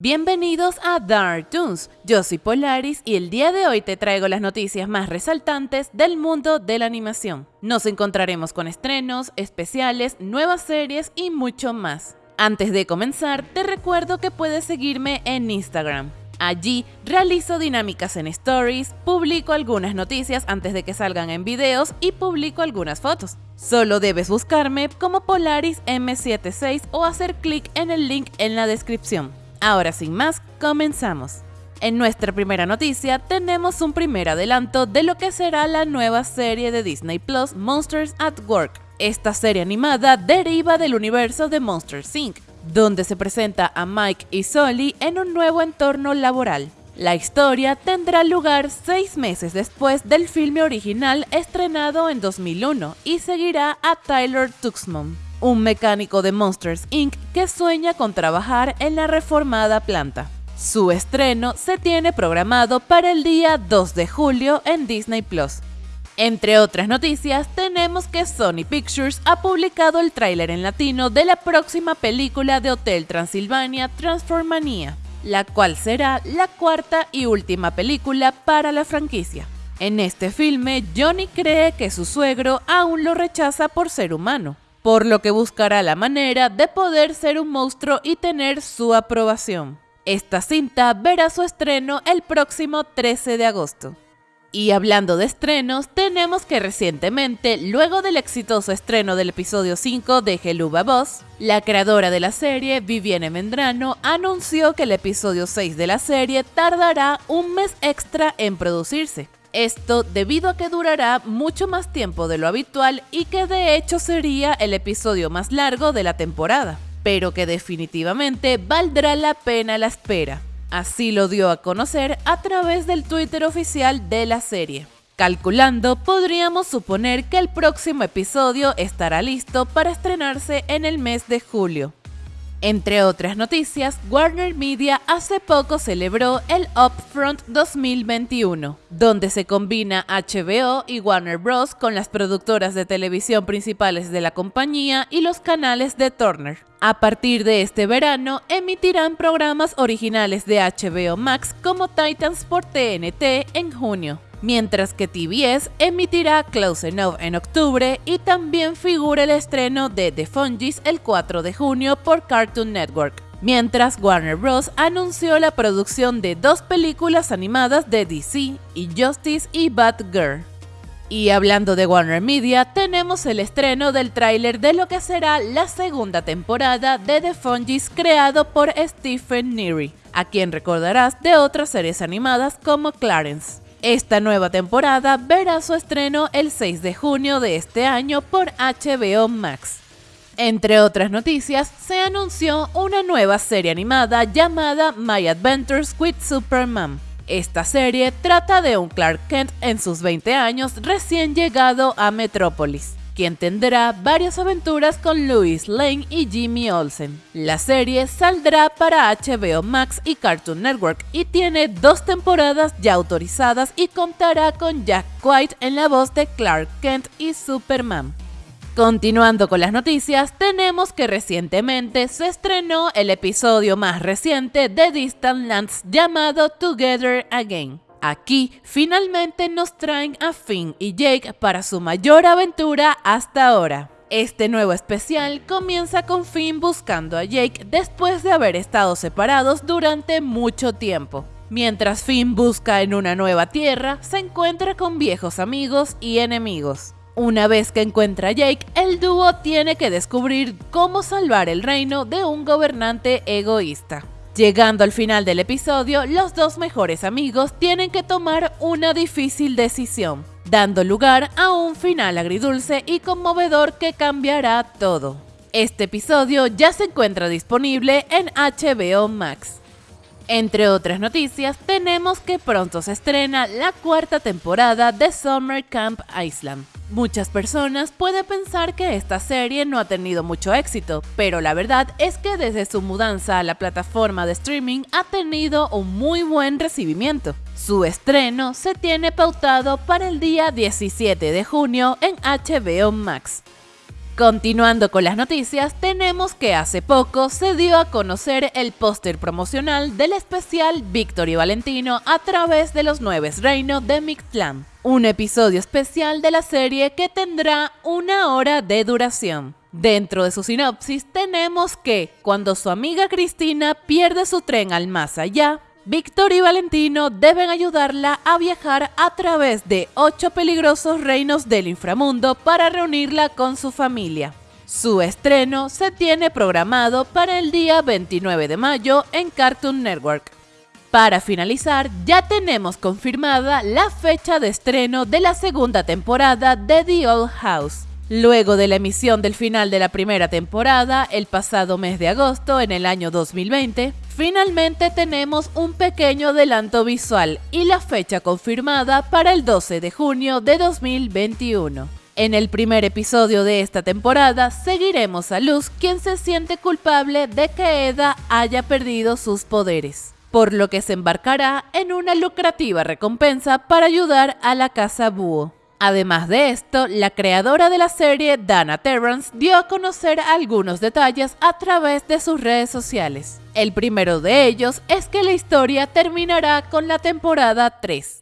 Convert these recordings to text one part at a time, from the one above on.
Bienvenidos a Dark Toons, yo soy Polaris y el día de hoy te traigo las noticias más resaltantes del mundo de la animación. Nos encontraremos con estrenos, especiales, nuevas series y mucho más. Antes de comenzar, te recuerdo que puedes seguirme en Instagram. Allí realizo dinámicas en stories, publico algunas noticias antes de que salgan en videos y publico algunas fotos. Solo debes buscarme como Polaris M76 o hacer clic en el link en la descripción. Ahora sin más, comenzamos. En nuestra primera noticia tenemos un primer adelanto de lo que será la nueva serie de Disney Plus Monsters at Work. Esta serie animada deriva del universo de Monsters Inc., donde se presenta a Mike y Sully en un nuevo entorno laboral. La historia tendrá lugar seis meses después del filme original estrenado en 2001 y seguirá a Tyler Tuxman, un mecánico de Monsters Inc. que sueña con trabajar en la reformada planta. Su estreno se tiene programado para el día 2 de julio en Disney Plus. Entre otras noticias, tenemos que Sony Pictures ha publicado el tráiler en latino de la próxima película de Hotel Transilvania Transformania, la cual será la cuarta y última película para la franquicia. En este filme, Johnny cree que su suegro aún lo rechaza por ser humano, por lo que buscará la manera de poder ser un monstruo y tener su aprobación. Esta cinta verá su estreno el próximo 13 de agosto. Y hablando de estrenos, tenemos que recientemente, luego del exitoso estreno del episodio 5 de Geluba Boss, la creadora de la serie, Vivienne Mendrano, anunció que el episodio 6 de la serie tardará un mes extra en producirse. Esto debido a que durará mucho más tiempo de lo habitual y que de hecho sería el episodio más largo de la temporada, pero que definitivamente valdrá la pena la espera. Así lo dio a conocer a través del Twitter oficial de la serie. Calculando, podríamos suponer que el próximo episodio estará listo para estrenarse en el mes de julio. Entre otras noticias, Warner Media hace poco celebró el Upfront 2021, donde se combina HBO y Warner Bros. con las productoras de televisión principales de la compañía y los canales de Turner. A partir de este verano, emitirán programas originales de HBO Max como Titans por TNT en junio mientras que TBS emitirá Close Enough en octubre y también figura el estreno de The Fungies el 4 de junio por Cartoon Network. Mientras Warner Bros. anunció la producción de dos películas animadas de DC, Injustice y Batgirl. Y hablando de Warner Media, tenemos el estreno del tráiler de lo que será la segunda temporada de The Fungies creado por Stephen Neary, a quien recordarás de otras series animadas como Clarence. Esta nueva temporada verá su estreno el 6 de junio de este año por HBO Max. Entre otras noticias, se anunció una nueva serie animada llamada My Adventures with Superman. Esta serie trata de un Clark Kent en sus 20 años recién llegado a Metrópolis quien tendrá varias aventuras con Louis Lane y Jimmy Olsen. La serie saldrá para HBO Max y Cartoon Network y tiene dos temporadas ya autorizadas y contará con Jack White en la voz de Clark Kent y Superman. Continuando con las noticias, tenemos que recientemente se estrenó el episodio más reciente de Distant Lands llamado Together Again. Aquí finalmente nos traen a Finn y Jake para su mayor aventura hasta ahora. Este nuevo especial comienza con Finn buscando a Jake después de haber estado separados durante mucho tiempo. Mientras Finn busca en una nueva tierra, se encuentra con viejos amigos y enemigos. Una vez que encuentra a Jake, el dúo tiene que descubrir cómo salvar el reino de un gobernante egoísta. Llegando al final del episodio, los dos mejores amigos tienen que tomar una difícil decisión, dando lugar a un final agridulce y conmovedor que cambiará todo. Este episodio ya se encuentra disponible en HBO Max. Entre otras noticias, tenemos que pronto se estrena la cuarta temporada de Summer Camp Island. Muchas personas pueden pensar que esta serie no ha tenido mucho éxito, pero la verdad es que desde su mudanza a la plataforma de streaming ha tenido un muy buen recibimiento. Su estreno se tiene pautado para el día 17 de junio en HBO Max. Continuando con las noticias, tenemos que hace poco se dio a conocer el póster promocional del especial Víctor y Valentino a través de los nueve reinos de Mictlán, un episodio especial de la serie que tendrá una hora de duración. Dentro de su sinopsis tenemos que, cuando su amiga Cristina pierde su tren al más allá, Víctor y Valentino deben ayudarla a viajar a través de ocho peligrosos reinos del inframundo para reunirla con su familia. Su estreno se tiene programado para el día 29 de mayo en Cartoon Network. Para finalizar, ya tenemos confirmada la fecha de estreno de la segunda temporada de The Old House. Luego de la emisión del final de la primera temporada, el pasado mes de agosto en el año 2020, finalmente tenemos un pequeño adelanto visual y la fecha confirmada para el 12 de junio de 2021. En el primer episodio de esta temporada seguiremos a Luz, quien se siente culpable de que Eda haya perdido sus poderes, por lo que se embarcará en una lucrativa recompensa para ayudar a la casa Búho. Además de esto, la creadora de la serie, Dana Terrence, dio a conocer algunos detalles a través de sus redes sociales. El primero de ellos es que la historia terminará con la temporada 3.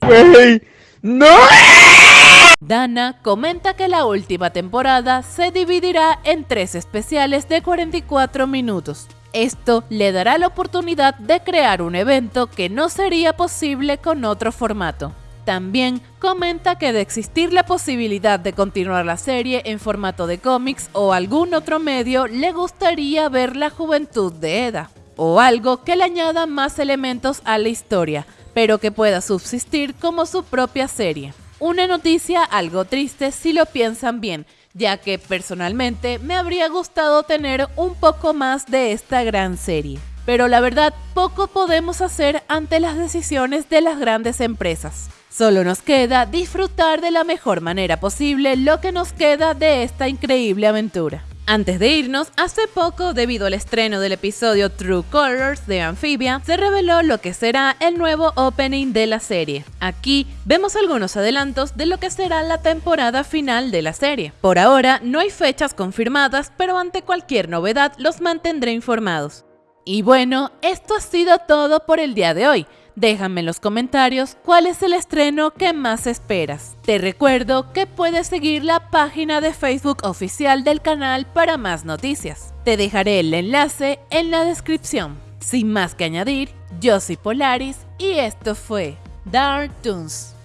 ¡No! Dana comenta que la última temporada se dividirá en tres especiales de 44 minutos. Esto le dará la oportunidad de crear un evento que no sería posible con otro formato. También comenta que de existir la posibilidad de continuar la serie en formato de cómics o algún otro medio, le gustaría ver la juventud de Eda, o algo que le añada más elementos a la historia, pero que pueda subsistir como su propia serie. Una noticia algo triste si lo piensan bien, ya que personalmente me habría gustado tener un poco más de esta gran serie. Pero la verdad, poco podemos hacer ante las decisiones de las grandes empresas. Solo nos queda disfrutar de la mejor manera posible lo que nos queda de esta increíble aventura. Antes de irnos, hace poco, debido al estreno del episodio True Colors de Amphibia, se reveló lo que será el nuevo opening de la serie. Aquí vemos algunos adelantos de lo que será la temporada final de la serie. Por ahora no hay fechas confirmadas, pero ante cualquier novedad los mantendré informados. Y bueno, esto ha sido todo por el día de hoy. Déjame en los comentarios cuál es el estreno que más esperas. Te recuerdo que puedes seguir la página de Facebook oficial del canal para más noticias. Te dejaré el enlace en la descripción. Sin más que añadir, yo soy Polaris y esto fue Dark Toons.